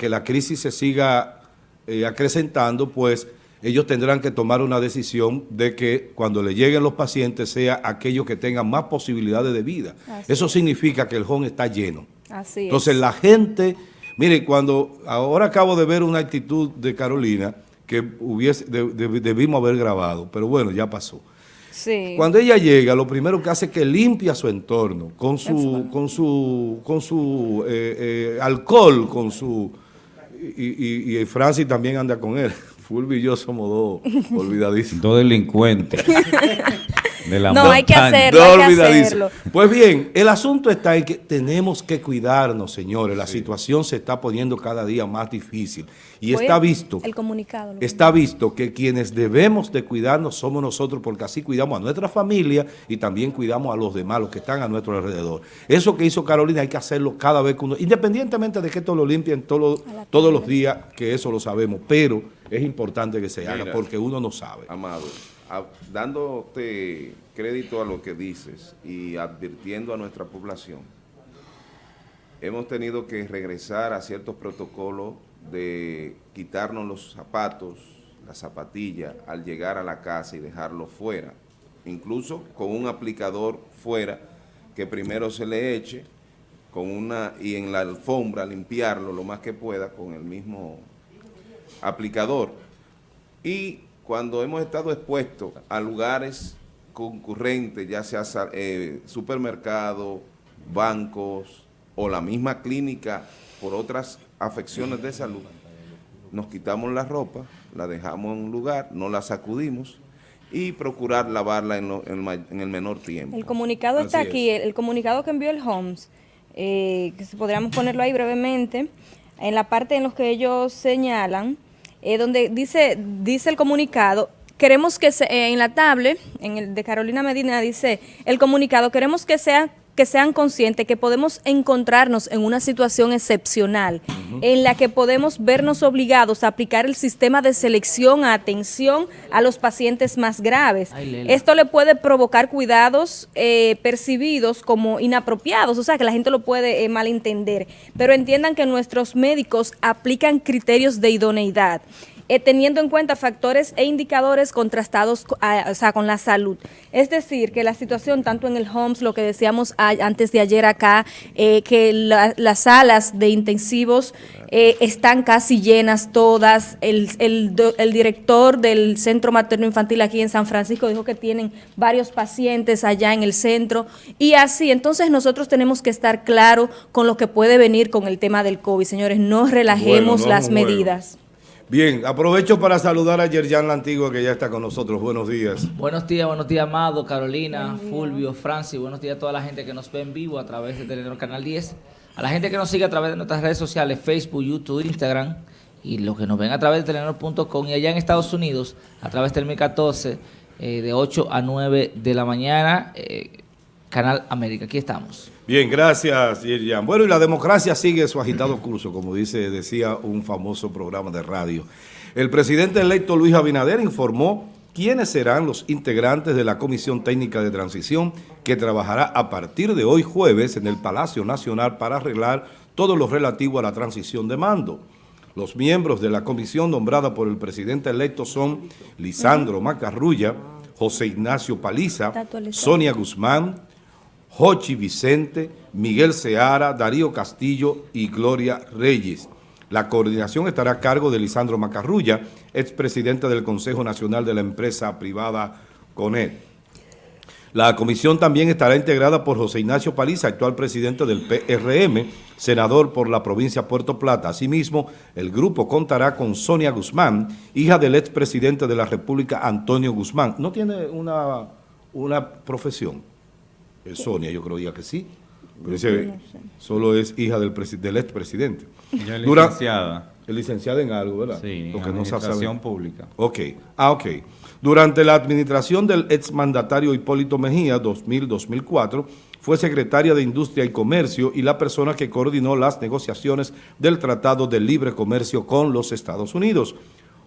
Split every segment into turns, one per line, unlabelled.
que la crisis se siga eh, acrecentando, pues ellos tendrán que tomar una decisión de que cuando le lleguen los pacientes sea aquellos que tengan más posibilidades de vida. Eso significa que el home está lleno.
Así
Entonces la gente, mire, cuando ahora acabo de ver una actitud de Carolina que hubiese, debimos haber grabado, pero bueno, ya pasó.
Sí.
Cuando ella llega, lo primero que hace es que limpia su entorno con su, con su, con su eh, eh, alcohol, con su... Y, y, Francis también anda con él. Fulvio y yo somos dos olvidadísimos.
Dos delincuentes.
no, hay que hacerlo, hay que hacerlo.
Pues bien, el asunto está en que tenemos que cuidarnos, señores. La situación se está poniendo cada día más difícil. Y está visto,
el comunicado,
está visto que quienes debemos de cuidarnos somos nosotros porque así cuidamos a nuestra familia y también cuidamos a los demás, los que están a nuestro alrededor. Eso que hizo Carolina hay que hacerlo cada vez que uno, independientemente de que esto lo limpien todos los días, que eso lo sabemos, pero es importante que se haga porque uno no sabe.
Amado dándote crédito a lo que dices y advirtiendo a nuestra población, hemos tenido que regresar a ciertos protocolos de quitarnos los zapatos, la zapatilla, al llegar a la casa y dejarlo fuera, incluso con un aplicador fuera que primero se le eche con una y en la alfombra limpiarlo lo más que pueda con el mismo aplicador. Y cuando hemos estado expuestos a lugares concurrentes, ya sea eh, supermercados, bancos o la misma clínica por otras afecciones de salud, nos quitamos la ropa, la dejamos en un lugar, no la sacudimos y procurar lavarla en, el menor tiempo.
El comunicado está aquí, el, comunicado que envió el HOMS, eh, que podríamos ponerlo ahí brevemente, en la parte en los que ellos señalan eh, donde dice, dice el comunicado, queremos que se, eh, en la tablet, en el de Carolina Medina dice, el comunicado, queremos que sea que sean conscientes que podemos encontrarnos en una situación excepcional en la que podemos vernos obligados a aplicar el sistema de selección a atención a los pacientes más graves. Esto le puede provocar cuidados eh, percibidos como inapropiados, o sea que la gente lo puede malentender, pero entiendan que nuestros médicos aplican criterios de idoneidad. Eh, teniendo en cuenta factores e indicadores contrastados o sea, con la salud. Es decir, que la situación tanto en el HOMS, lo que decíamos antes de ayer acá, eh, que las salas de intensivos eh, están casi llenas todas, el, el director del Centro Materno Infantil aquí en San Francisco dijo que tienen varios pacientes allá en el centro y así, entonces nosotros tenemos que estar claros con lo que puede venir con el tema del COVID, señores, no relajemos las medidas.
Bien, aprovecho para saludar a Yerjan La Antigua que ya está con nosotros. Buenos días.
Buenos días, buenos días, Amado, Carolina, Fulvio, Francis. Buenos días a toda la gente que nos ve en vivo a través de Telenor Canal 10. A la gente que nos sigue a través de nuestras redes sociales, Facebook, YouTube, Instagram. Y los que nos ven a través de telenor.com y allá en Estados Unidos, a través del 1014, eh, de 8 a 9 de la mañana, eh, Canal América. Aquí estamos.
Bien, gracias, Yerian. Bueno, y la democracia sigue su agitado curso, como dice, decía un famoso programa de radio. El presidente electo Luis Abinader informó quiénes serán los integrantes de la Comisión Técnica de Transición que trabajará a partir de hoy jueves en el Palacio Nacional para arreglar todo lo relativo a la transición de mando. Los miembros de la comisión nombrada por el presidente electo son Lisandro Macarrulla, José Ignacio Paliza, Sonia Guzmán, Jochi Vicente, Miguel Seara, Darío Castillo y Gloria Reyes. La coordinación estará a cargo de Lisandro Macarrulla, expresidente del Consejo Nacional de la Empresa Privada CONET. La comisión también estará integrada por José Ignacio Paliza, actual presidente del PRM, senador por la provincia de Puerto Plata. Asimismo, el grupo contará con Sonia Guzmán, hija del expresidente de la República, Antonio Guzmán. ¿No tiene una, una profesión? Sonia, yo creo que sí. Pero ese solo es hija del, del expresidente.
Ya es licenciada.
Es licenciada en algo, ¿verdad?
Sí, en administración pública.
Ok, ah, ok. Durante la administración del exmandatario Hipólito Mejía, 2000-2004, fue secretaria de Industria y Comercio y la persona que coordinó las negociaciones del Tratado de Libre Comercio con los Estados Unidos.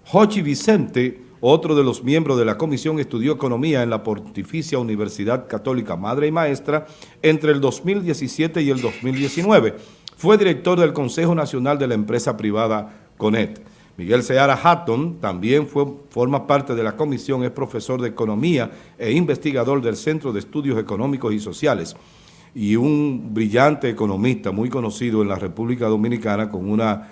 Jochi Vicente otro de los miembros de la comisión estudió economía en la Pontificia Universidad Católica Madre y Maestra entre el 2017 y el 2019. fue director del Consejo Nacional de la empresa privada CONET. Miguel Seara Hatton también fue, forma parte de la comisión, es profesor de Economía e investigador del Centro de Estudios Económicos y Sociales y un brillante economista muy conocido en la República Dominicana con una,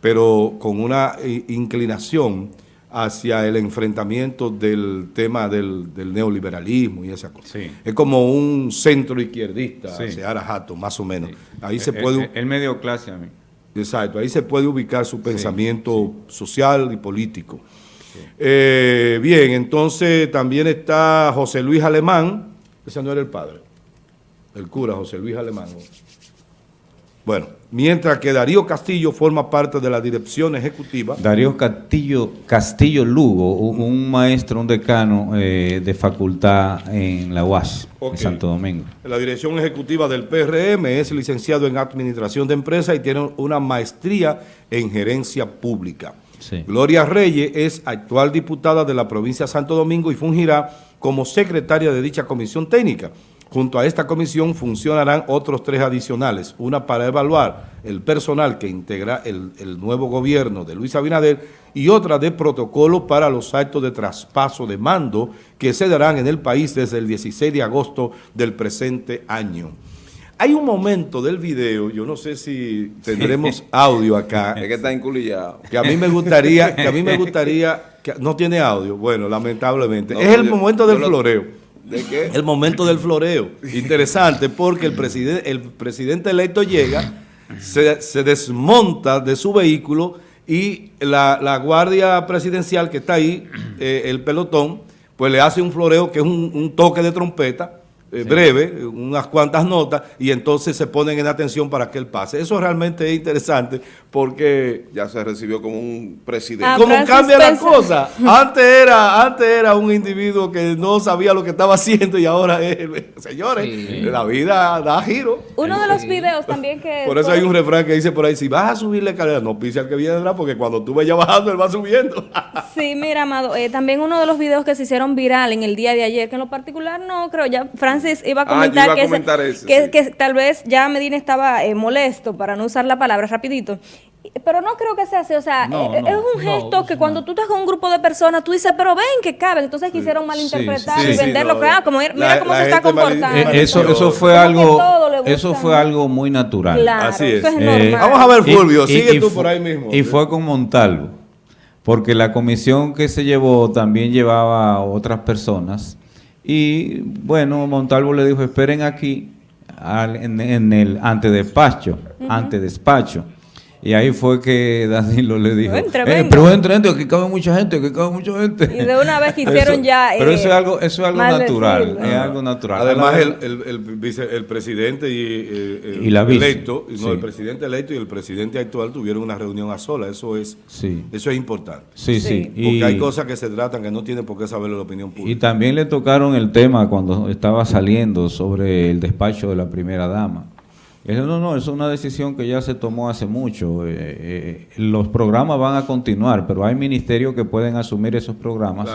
pero con una eh, inclinación hacia el enfrentamiento del tema del, neoliberalismo y esa cosa. Es como un centro izquierdista, Seara Hatton, más o menos. Ahí se puede...
El, medio clase a mí.
Exacto, ahí se puede ubicar su pensamiento social y político. Eh, bien, entonces también está José Luis Alemán, ese no era el padre, el cura José Luis Alemán. Bueno, mientras que Darío Castillo forma parte de la dirección ejecutiva.
Darío Castillo, Castillo Lugo, un maestro, un decano eh, de facultad en la UAS, en Santo Domingo.
La dirección ejecutiva del PRM es licenciado en Administración de Empresas y tiene una maestría en Gerencia Pública. Gloria Reyes es actual diputada de la provincia de Santo Domingo y fungirá como secretaria de dicha comisión técnica. Junto a esta comisión funcionarán otros tres adicionales, una para evaluar el personal que integra el, nuevo gobierno de Luis Abinader y otra de protocolo para los actos de traspaso de mando que se darán en el país desde el 16 de agosto del presente año. Hay un momento del video, yo no sé si tendremos audio acá.
Es que está inculillado.
Que a mí me gustaría, que a mí me gustaría, que no tiene audio, bueno, lamentablemente. es el momento del floreo.
¿De qué?
El momento del floreo. Interesante porque el, presidente el presidente electo llega, se, desmonta de su vehículo y la, guardia presidencial que está ahí, eh, el pelotón, pues le hace un floreo que es un toque de trompeta eh, breve, unas cuantas notas, y entonces se ponen en atención para que él pase. Eso realmente es interesante porque...
Ya se recibió como un presidente.
Ah, ¿Cómo cambia la cosa? Antes era, antes era un individuo que no sabía lo que estaba haciendo y ahora es... Señores, la vida da giro.
Uno de los videos también que...
Por eso hay un refrán que dice por ahí, si vas a subir la escalera, no pise al que viene atrás, porque cuando tú vayas bajando, él va subiendo.
sí, mira, Amado, eh, también uno de los videos que se hicieron viral en el día de ayer, que en lo particular no creo, ya iba a ah, comentar, que, tal vez ya Medina estaba eh, molesto, para no usar la palabra rapidito, pero no creo que sea así, o sea, eh, es un gesto que cuando tú estás con un grupo de personas, tú dices, pero ven que caben, entonces quisieron malinterpretar y venderlo, claro, como mira cómo se está comportando.
Eh, eso, eso fue algo, eso fue algo muy natural.
así es. Vamos a ver, Fulvio, sigue tú por ahí mismo.
Y fue con Montalvo, porque la comisión que se llevó también llevaba a otras personas y bueno, Montalvo le dijo, esperen aquí en, el antedespacho, antedespacho. Y ahí fue que Danilo le dijo, eh, pero entre, entre, aquí cabe mucha gente, aquí cabe mucha gente.
Y de una vez hicieron ya...
pero eso es algo, eso es algo natural, es algo natural.
Además, el, el, el, presidente y, eh, el electo, no, el presidente electo y el presidente actual tuvieron una reunión a sola, eso es, eso es importante.
Sí, sí.
Porque hay cosas que se tratan que no tienen por qué saber la opinión pública.
Y también le tocaron el tema cuando estaba saliendo sobre el despacho de la primera dama no, no, es una decisión que ya se tomó hace mucho. Eh, eh, los programas van a continuar, pero hay ministerios que pueden asumir esos programas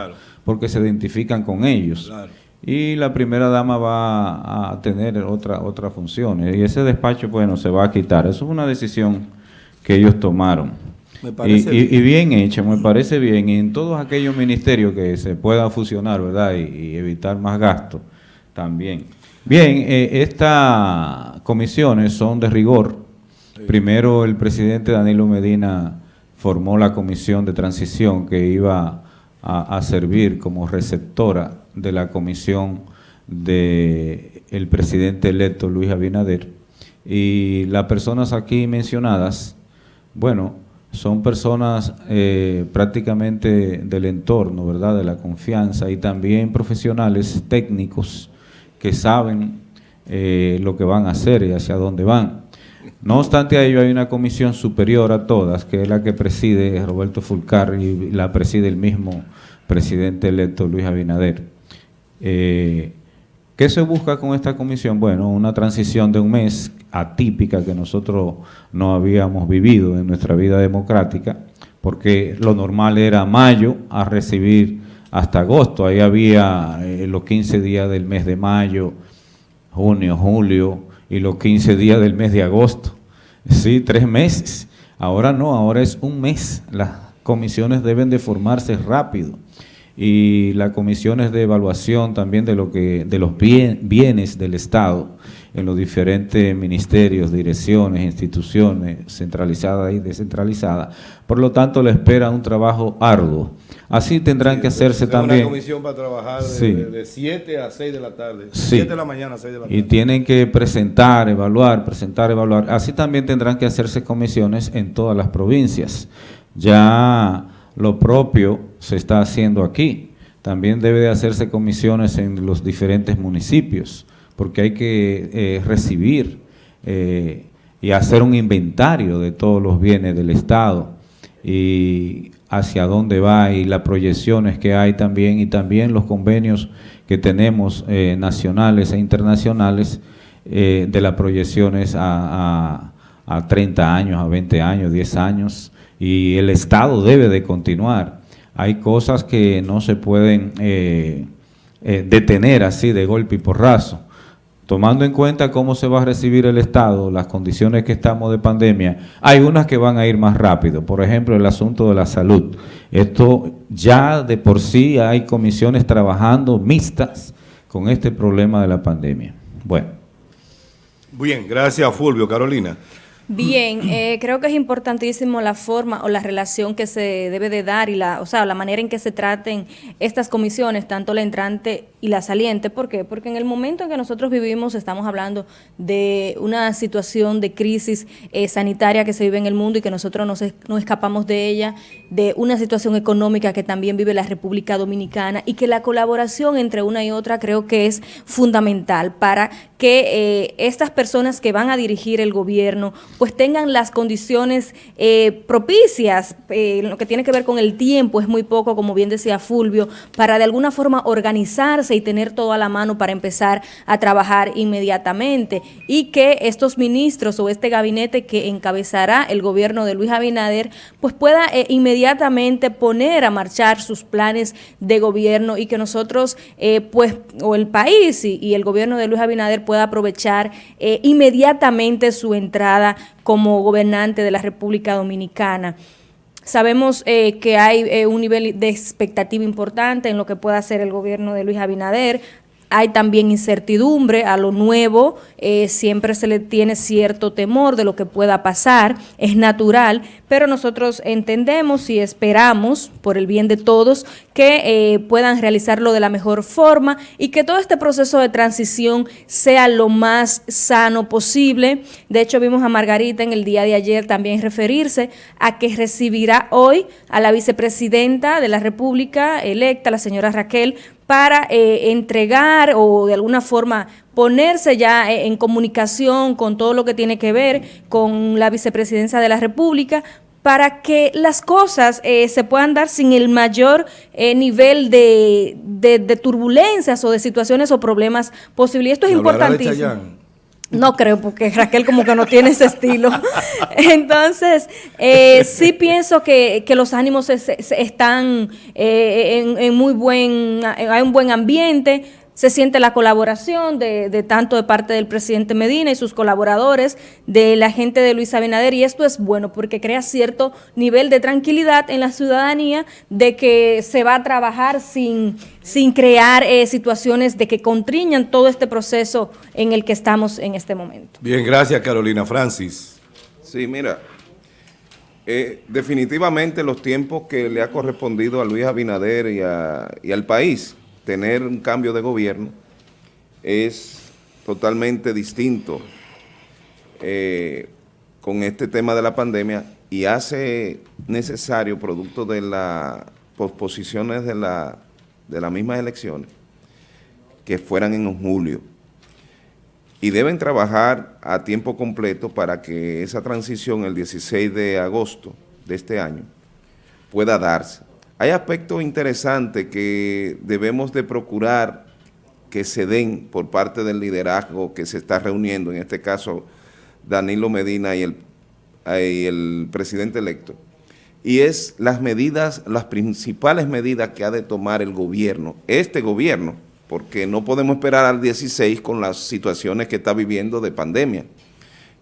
porque se identifican con ellos. Y la primera dama va a tener otra, otra función. Y ese despacho, bueno, se va a quitar. Eso es una decisión que ellos tomaron. y, bien. hecha, me parece bien. Y en todos aquellos ministerios que se puedan fusionar, ¿verdad? Y, evitar más gastos también. Bien, eh, estas comisiones son de rigor. Primero el presidente Danilo Medina formó la comisión de transición que iba a, servir como receptora de la comisión del el presidente electo Luis Abinader. Y las personas aquí mencionadas, bueno, son personas eh, prácticamente del entorno, ¿verdad?, de la confianza y también profesionales técnicos que saben eh, lo que van a hacer y hacia dónde van. No obstante a ello hay una comisión superior a todas, que es la que preside Roberto Fulcar y la preside el mismo presidente electo Luis Abinader. Eh, ¿Qué se busca con esta comisión? Bueno, una transición de un mes atípica que nosotros no habíamos vivido en nuestra vida democrática, porque lo normal era mayo a recibir hasta agosto. Ahí había eh, los 15 días del mes de mayo, junio, julio y los 15 días del mes de agosto. Sí, tres meses. Ahora no, ahora es un mes. Las comisiones deben de formarse rápido y las comisiones de evaluación también de lo que de los bienes del Estado en los diferentes ministerios, direcciones, instituciones centralizadas y descentralizadas. Por lo tanto, le espera un trabajo arduo. Así tendrán que hacerse también. Una
comisión para trabajar de, 7 a 6 de la tarde. 7 de la mañana a 6 de la tarde.
Y tienen que presentar, evaluar, presentar, evaluar. Así también tendrán que hacerse comisiones en todas las provincias. Ya lo propio se está haciendo aquí. También debe de hacerse comisiones en los diferentes municipios porque hay que eh, recibir eh, y hacer un inventario de todos los bienes del Estado y hacia dónde va y las proyecciones que hay también y también los convenios que tenemos eh, nacionales e internacionales de las proyecciones a, a, a 30 años, a 20 años, 10 años y el Estado debe de continuar. Hay cosas que no se pueden detener así de golpe y porrazo tomando en cuenta cómo se va a recibir el Estado, las condiciones que estamos de pandemia, hay unas que van a ir más rápido. Por ejemplo, el asunto de la salud. Esto ya de por sí hay comisiones trabajando mixtas con este problema de la pandemia. Bueno.
Bien, gracias Fulvio. Carolina.
Bien, eh, creo que es importantísimo la forma o la relación que se debe de dar y la, o sea, la manera en que se traten estas comisiones, tanto la entrante y la saliente. ¿Por qué? Porque en el momento en que nosotros vivimos estamos hablando de una situación de crisis eh, sanitaria que se vive en el mundo y que nosotros no, no escapamos de ella, de una situación económica que también vive la República Dominicana y que la colaboración entre una y otra creo que es fundamental para que eh, estas personas que van a dirigir el gobierno pues tengan las condiciones eh, propicias, eh, lo que tiene que ver con el tiempo es muy poco, como bien decía Fulvio, para de alguna forma organizarse y tener todo a la mano para empezar a trabajar inmediatamente y que estos ministros o este gabinete que encabezará el gobierno de Luis Abinader pues pueda inmediatamente poner a marchar sus planes de gobierno y que nosotros pues o el país y, y el gobierno de Luis Abinader pueda aprovechar eh, inmediatamente su entrada como gobernante de la República Dominicana. Sabemos eh, que hay eh, un nivel de expectativa importante en lo que pueda hacer el gobierno de Luis Abinader. Hay también incertidumbre a lo nuevo, eh, siempre se le tiene cierto temor de lo que pueda pasar, es natural, pero nosotros entendemos y esperamos, por el bien de todos, que eh, puedan realizarlo de la mejor forma y que todo este proceso de transición sea lo más sano posible. De hecho, vimos a Margarita en el día de ayer también referirse a que recibirá hoy a la vicepresidenta de la República electa, la señora Raquel, para eh, entregar o de alguna forma ponerse ya eh, en comunicación con todo lo que tiene que ver con la vicepresidencia de la República para que las cosas eh, se puedan dar sin el mayor nivel de, de, turbulencias o de situaciones o problemas posibles. esto es importantísimo. No creo, porque Raquel como que no tiene ese estilo. Entonces, eh, sí pienso que, los ánimos están eh, en, muy buen, hay un buen ambiente se siente la colaboración de, tanto de parte del presidente Medina y sus colaboradores, de la gente de Luis Abinader, y esto es bueno porque crea cierto nivel de tranquilidad en la ciudadanía de que se va a trabajar sin, sin crear eh, situaciones de que contriñan todo este proceso en el que estamos en este momento.
Bien, gracias Carolina. Francis.
Sí, mira, eh, definitivamente los tiempos que le ha correspondido a Luis Abinader y, y al país tener un cambio de gobierno es totalmente distinto eh, con este tema de la pandemia y hace necesario, producto de las posposiciones de, la, de las mismas elecciones, que fueran en julio. Y deben trabajar a tiempo completo para que esa transición el 16 de agosto de este año pueda darse. Hay aspectos interesantes que debemos de procurar que se den por parte del liderazgo que se está reuniendo, en este caso Danilo Medina y el, el presidente electo, y es las medidas, las principales medidas que ha de tomar el gobierno, este gobierno, porque no podemos esperar al 16 con las situaciones que está viviendo de pandemia.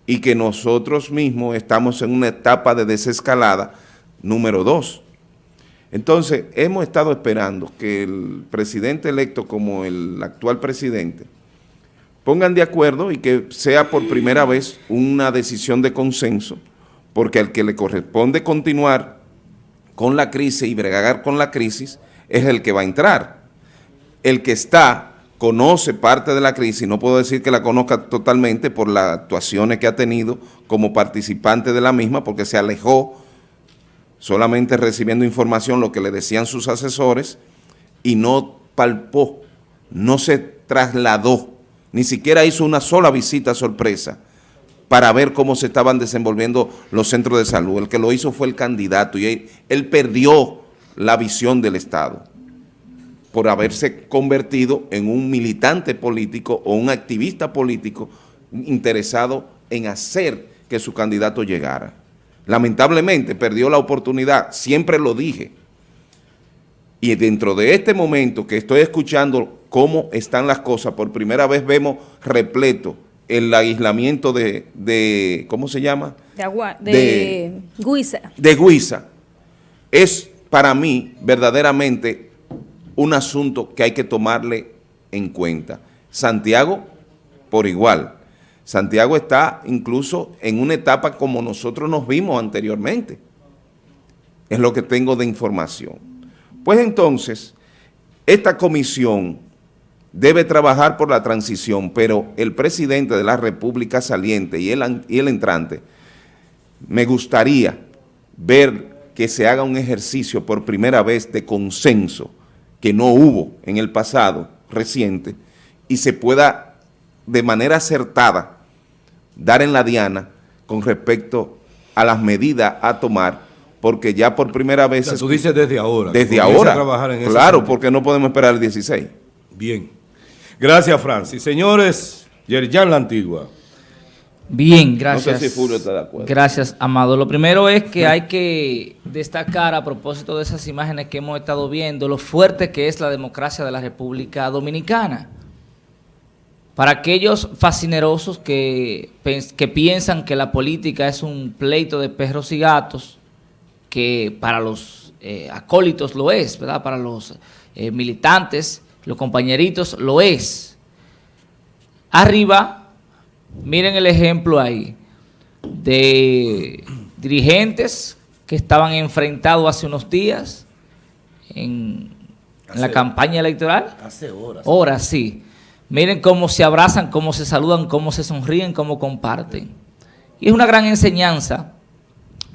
y que nosotros mismos estamos en una etapa de desescalada número dos. Entonces, hemos estado esperando que el presidente electo como el actual presidente pongan de acuerdo y que sea por primera vez una decisión de consenso, porque al que le corresponde continuar con la crisis y bregar con la crisis es el que va a entrar. El que está conoce parte de la crisis, no puedo decir que la conozca totalmente por las actuaciones que ha tenido como participante de la misma, porque se alejó solamente recibiendo información, lo que le decían sus asesores, y no palpó, no se trasladó, ni siquiera hizo una sola visita sorpresa para ver cómo se estaban desenvolviendo los centros de salud. El que lo hizo fue el candidato y él, él perdió la visión del Estado por haberse convertido en un militante político o un activista político interesado en hacer que su candidato llegara. Lamentablemente perdió la oportunidad, siempre lo dije. Y dentro de este momento que estoy escuchando cómo están las cosas, por primera vez vemos repleto el aislamiento de, ¿cómo se llama?
De, agua, de, Guisa.
De Guisa. Es para mí verdaderamente un asunto que hay que tomarle en cuenta. Santiago, por igual. Santiago está incluso en una etapa como nosotros nos vimos anteriormente. Es lo que tengo de información. Pues entonces, esta comisión debe trabajar por la transición, pero el presidente de la República saliente y el, y el entrante, me gustaría ver que se haga un ejercicio por primera vez de consenso que no hubo en el pasado reciente y se pueda de manera acertada dar en la diana con respecto a las medidas a tomar, porque ya por primera vez...
tú dices desde ahora.
Desde ahora, claro, porque no podemos esperar el 16.
Bien. Gracias, Francis. Señores, Yerjan La Antigua.
Bien, gracias. Gracias, Amado. Lo primero es que hay que destacar a propósito de esas imágenes que hemos estado viendo, lo fuerte que es la democracia de la República Dominicana. Para aquellos fascinerosos que, que piensan que la política es un pleito de perros y gatos, que para los eh, acólitos lo es, ¿verdad? Para los eh, militantes, los compañeritos lo es. Arriba Miren el ejemplo ahí de dirigentes que estaban enfrentados hace unos días en, la campaña electoral.
Hace horas.
Horas, sí. Miren cómo se abrazan, cómo se saludan, cómo se sonríen, cómo comparten. Y es una gran enseñanza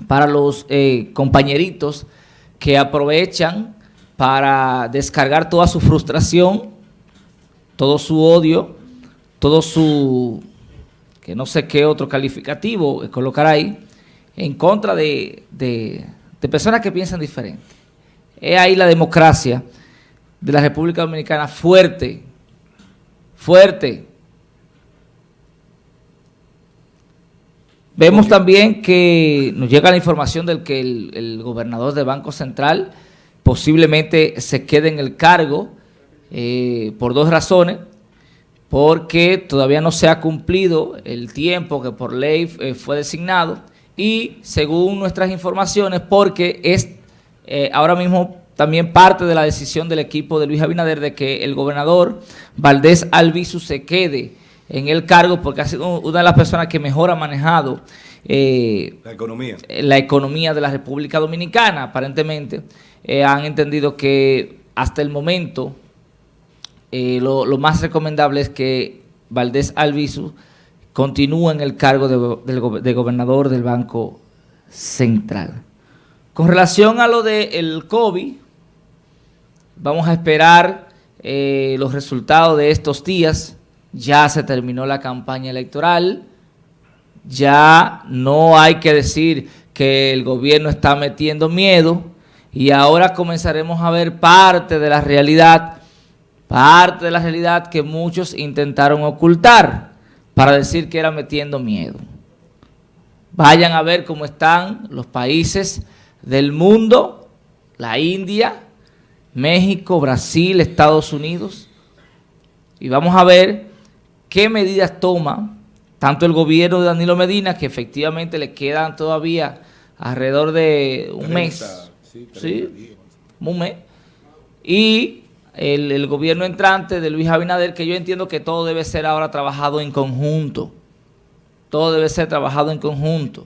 para los eh, compañeritos que aprovechan para descargar toda su frustración, todo su odio, todo su que no sé qué otro calificativo colocar ahí, en contra de, personas que piensan diferente. Es ahí la democracia de la República Dominicana fuerte, fuerte. Vemos también que nos llega la información del que el, gobernador del Banco Central posiblemente se quede en el cargo eh, por dos razones. Porque todavía no se ha cumplido el tiempo que por ley eh, fue designado. Y según nuestras informaciones, porque es eh, ahora mismo también parte de la decisión del equipo de Luis Abinader de que el gobernador Valdés Albizu se quede en el cargo porque ha sido una de las personas que mejor ha manejado
eh, la economía
la economía de la República Dominicana, aparentemente. han entendido que hasta el momento eh, lo, más recomendable es que Valdés Albizu continúe en el cargo de, gobernador del Banco Central. Con relación a lo del COVID, vamos a esperar eh, los resultados de estos días. Ya se terminó la campaña electoral, ya no hay que decir que el gobierno está metiendo miedo y ahora comenzaremos a ver parte de la realidad parte de la realidad que muchos intentaron ocultar para decir que era metiendo miedo. Vayan a ver cómo están los países del mundo, la India, México, Brasil, Estados Unidos, y vamos a ver qué medidas toma tanto el gobierno de Danilo Medina, que efectivamente le quedan todavía alrededor de un mes, sí, un mes, y el, el, gobierno entrante de Luis Abinader, que yo entiendo que todo debe ser ahora trabajado en conjunto, todo debe ser trabajado en conjunto,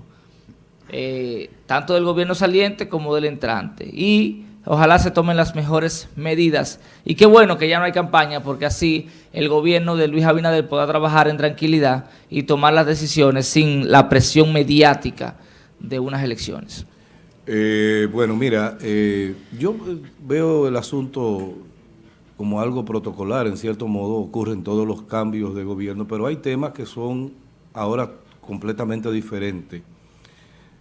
eh, tanto del gobierno saliente como del entrante, y ojalá se tomen las mejores medidas, y qué bueno que ya no hay campaña, porque así el gobierno de Luis Abinader pueda trabajar en tranquilidad y tomar las decisiones sin la presión mediática de unas elecciones.
Eh, bueno, mira, eh, yo veo el asunto como algo protocolar, en cierto modo ocurren todos los cambios de gobierno, pero hay temas que son ahora completamente diferentes.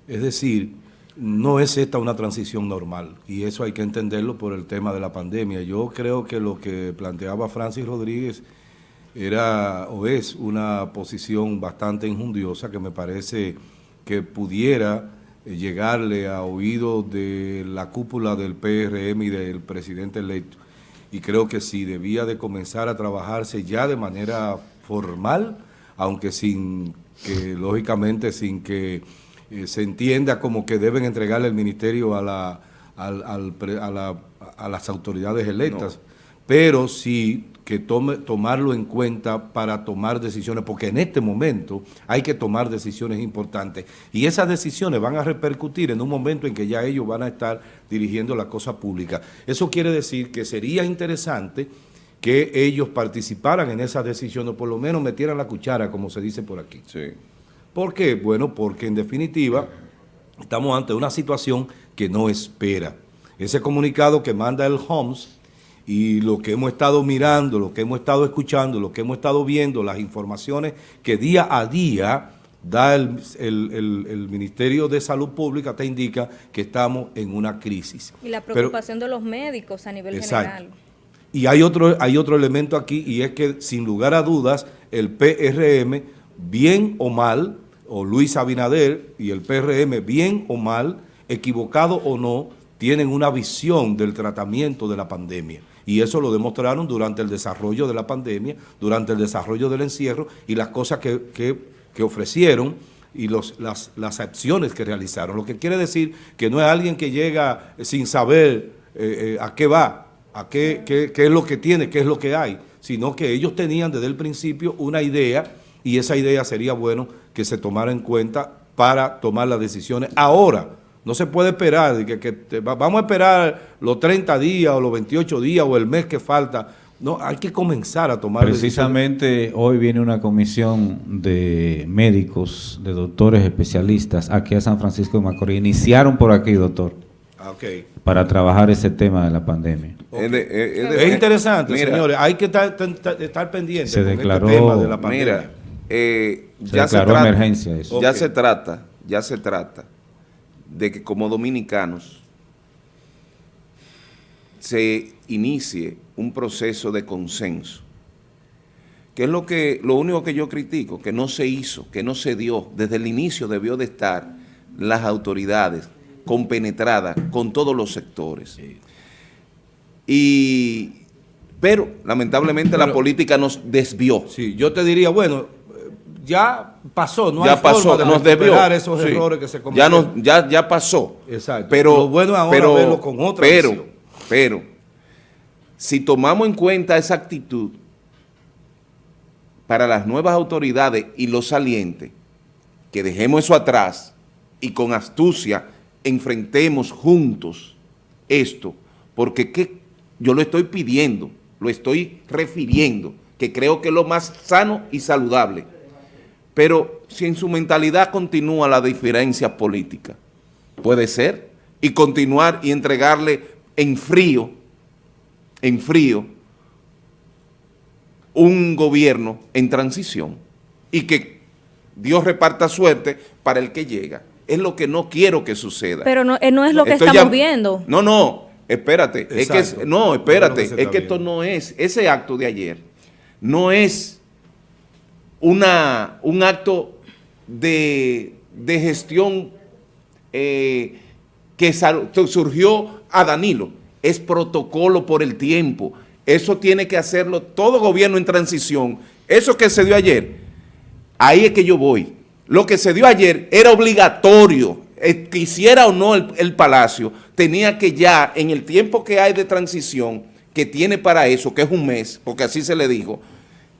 Es decir, no es esta una transición normal y eso hay que entenderlo por el tema de la pandemia. Yo creo que lo que planteaba Francis Rodríguez era o es una posición bastante injundiosa que me parece que pudiera llegarle a oído de la cúpula del PRM y del presidente electo. Y creo que sí, debía de comenzar a trabajarse ya de manera formal, aunque sin que, lógicamente, sin que eh, se entienda como que deben entregarle el ministerio a, la, al, al, a, la, a las autoridades electas, no. pero sí que tome, tomarlo en cuenta para tomar decisiones, porque en este momento hay que tomar decisiones importantes y esas decisiones van a repercutir en un momento en que ya ellos van a estar dirigiendo la cosa pública. Eso quiere decir que sería interesante que ellos participaran en esas decisiones, por lo menos metieran la cuchara, como se dice por aquí.
Sí.
¿Por qué? Bueno, porque en definitiva estamos ante una situación que no espera. Ese comunicado que manda el HOMS y lo que hemos estado mirando, lo que hemos estado escuchando, lo que hemos estado viendo, las informaciones que día a día da el, el, el, el Ministerio de Salud Pública, te indica que estamos en una crisis.
Y la preocupación Pero, de los médicos a nivel exacto. general.
Y hay otro, hay otro elemento aquí y es que sin lugar a dudas el PRM, bien o mal, o Luis Abinader y el PRM, bien o mal, equivocado o no, tienen una visión del tratamiento de la pandemia y eso lo demostraron durante el desarrollo de la pandemia, durante el desarrollo del encierro y las cosas que, que, que ofrecieron y los, las, las acciones que realizaron. Lo que quiere decir que no es alguien que llega sin saber eh, eh, a qué va, a qué, qué, qué es lo que tiene, qué es lo que hay, sino que ellos tenían desde el principio una idea y esa idea sería bueno que se tomara en cuenta para tomar las decisiones ahora, no se puede esperar, que, que te, vamos a esperar los 30 días o los 28 días o el mes que falta. No, hay que comenzar a tomar
Precisamente decisiones. hoy viene una comisión de médicos, de doctores especialistas aquí a San Francisco de Macorís. Iniciaron por aquí, doctor.
Ah, okay.
Para trabajar ese tema de la pandemia.
Okay. Es, de, es, de, es, interesante, mira, señores. Hay que estar, estar pendientes
se declaró,
este tema de la pandemia.
Mira, eh,
se
ya
declaró
se trata,
emergencia eso.
Ya
Okay.
se trata, ya se trata de que como dominicanos se inicie un proceso de consenso. Que es lo, que, lo único que yo critico, que no se hizo, que no se dio. Desde el inicio debió de estar las autoridades compenetradas con todos los sectores. Y, pero lamentablemente pero, la política nos desvió.
Sí, yo te diría, bueno, ya pasó, no
ya
hay
pasó,
forma de
nos debió.
esos
sí.
errores que se cometieron.
Ya, no, ya, ya pasó.
Exacto.
Pero,
Lo bueno ahora
pero,
verlo con otra
pero,
visión.
pero, si tomamos en cuenta esa actitud para las nuevas autoridades y los salientes, que dejemos eso atrás y con astucia enfrentemos juntos esto, porque ¿qué? yo lo estoy pidiendo, lo estoy refiriendo, que creo que es lo más sano y saludable. Pero si en su mentalidad continúa la diferencia política, puede ser, y continuar y entregarle en frío, en frío, un gobierno en transición y que Dios reparta suerte para el que llega. Es lo que no quiero que suceda.
Pero no, no es lo que Estoy estamos ya, viendo.
No, no, espérate. Exacto. Es que, no, espérate. Es que, es que esto no es, ese acto de ayer, no es una, un acto de, de gestión eh, que surgió a Danilo. Es protocolo por el tiempo. Eso tiene que hacerlo todo gobierno en transición. Eso que se dio ayer, Ahí es que yo voy. Lo que se dio ayer era obligatorio, eh, quisiera o no el, el Palacio, tenía que ya, en el tiempo que hay de transición, que tiene para eso, que es un mes, porque así se le dijo,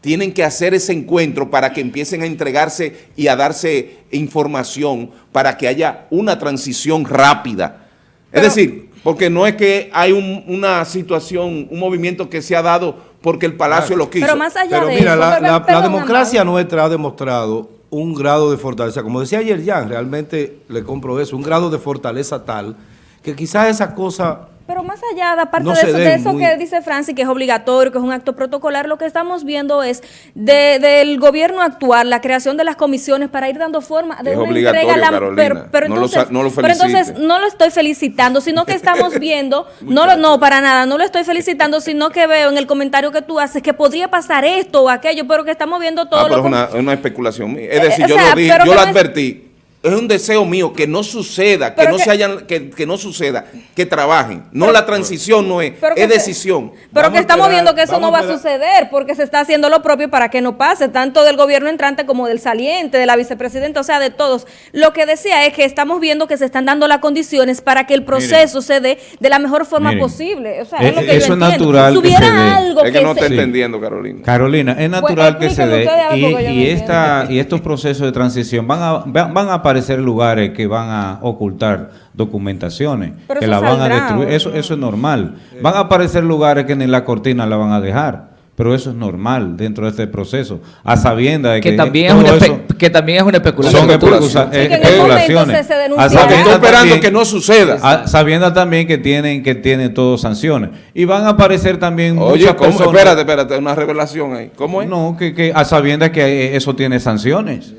tienen que hacer ese encuentro para que empiecen a entregarse y a darse información para que haya una transición rápida.
Pero-
es decir, porque no es que hay un- una situación, un movimiento que se ha dado porque el Palacio lo quiso.
Pero más allá
Pero
de
mira,
eso,
la, la- la democracia
Amado.
nuestra ha demostrado un grado de fortaleza. Como decía ayer Jan, realmente le compro eso, un grado de fortaleza tal que quizás esa cosa
Pero más allá, de aparte
No
de eso, de eso
muy-
que dice Francis, que es obligatorio, que es un acto protocolar, lo que estamos viendo es de- del gobierno actual, la creación de las comisiones para ir dando forma de
Es
una
obligatorio,
entrega. la-
Carolina.
pero, pero
No lo
entonces,
no lo
pero entonces
felicite.
no lo estoy felicitando, sino que estamos viendo, no, lo- no, para nada, no lo estoy felicitando, sino que veo en el comentario que tú haces que podría pasar esto o aquello, pero que estamos viendo todo
Ah, pero
lo
es una, una especulación mía. Es
Eh,
decir,
o
yo
sea,
lo dije, yo advertí. Es un deseo mío que no suceda, que no se hayan, que, que no suceda, que trabajen. No
Pero-
la transición no es, es
se-
decisión.
Pero
Vamos
que estamos
esperar,
viendo que eso no va
a
suceder porque se está haciendo lo propio para que no pase, tanto del gobierno entrante como del saliente, de la vicepresidenta, o sea, de todos. Lo que decía es que estamos viendo que se están dando las condiciones para que el proceso se dé de la mejor forma
Miren,
posible. O sea,
eh,
es lo que
eso
yo
es natural
Si
que
hubiera
se dé.
algo
Es que no
se-
está
Sí.
entendiendo, Carolina.
Carolina, es natural que se dé y, y esta, y estos procesos de transición van a, van van a aparecer lugares que van a ocultar documentaciones,
Pero
que la van a destruir.
¿o
Eso, eso es normal. Van a aparecer lugares que ni la cortina la van a dejar, pero eso es normal dentro de este proceso, a sabienda de que,
Que también, es una
eso
que también es una especulación.
son eh, especulaciones.
se- se
A
estoy esperando
también-
que no suceda.
a- sabiendo también que tienen que tienen todos sanciones y van a aparecer también
Oye,
muchas
¿cómo?
personas
espérate, espérate, una revelación ahí. ¿Cómo es?
no, que, que a sabiendas que eh, eso tiene sanciones.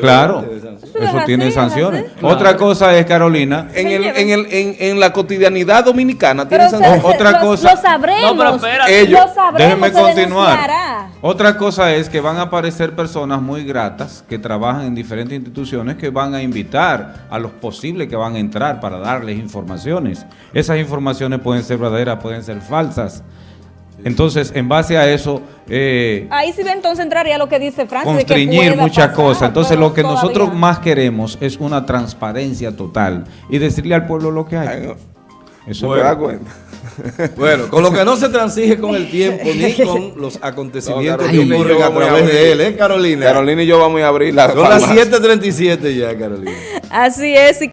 Claro,
sanciones.
Eso tiene
es
sanciones.
así.
Otra cosa es, Carolina,
En, el, en, el, en, en la cotidianidad dominicana
Pero
tiene
se-
Otra
lo-
cosa-
Lo sabremos.
No, pero.
Ellos-
lo sabremos,
déjenme continuar. Otra cosa es que van a aparecer personas muy gratas que trabajan en diferentes instituciones que van a invitar a los posibles que van a entrar para darles informaciones. Esas informaciones pueden ser verdaderas, pueden ser falsas. Entonces, en base a eso, eh,
Ahí sí entonces entraría lo que dice Francis. pueda
muchas cosas. Entonces, lo que
todavía-
nosotros más queremos es una transparencia total y decirle al pueblo lo que hay.
Ay, no.
Eso
¿Te
es.
das cuenta?
Bueno, con lo que no se transige con el tiempo ni con los acontecimientos
No,
que
Carolina y
ocurren
yo
a
vamos a
través
abrir.
de él, ¿eh, Carolina?
Carolina y yo vamos a abrir la
Son las
farmacia.
7.37 ya, Carolina.
Así es. y